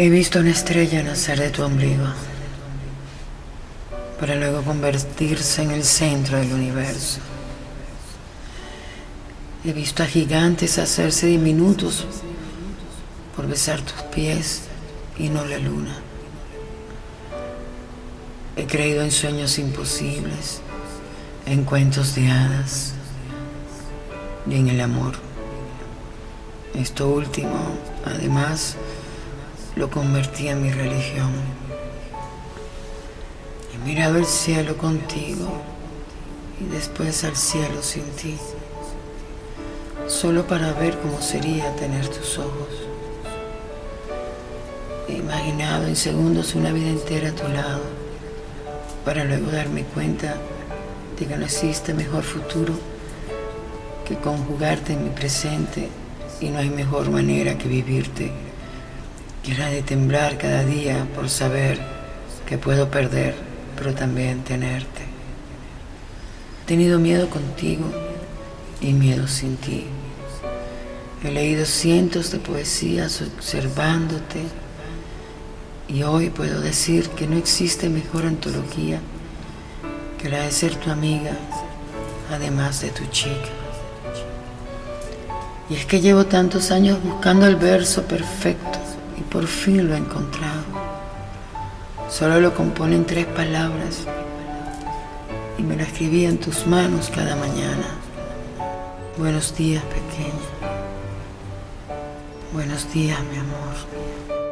He visto una estrella nacer de tu ombligo para luego convertirse en el centro del universo. He visto a gigantes hacerse diminutos por besar tus pies y no la luna. He creído en sueños imposibles, en cuentos de hadas y en el amor. Esto último, además, lo convertí en mi religión. He mirado el cielo contigo y después al cielo sin ti, solo para ver cómo sería tener tus ojos. He imaginado en segundos una vida entera a tu lado, para luego darme cuenta de que no existe mejor futuro que conjugarte en mi presente y no hay mejor manera que vivirte la de temblar cada día por saber que puedo perder, pero también tenerte. He tenido miedo contigo y miedo sin ti. He leído cientos de poesías observándote y hoy puedo decir que no existe mejor antología que la de ser tu amiga, además de tu chica. Y es que llevo tantos años buscando el verso perfecto y por fin lo he encontrado. Solo lo componen tres palabras y me lo escribí en tus manos cada mañana. Buenos días, pequeña. Buenos días, mi amor.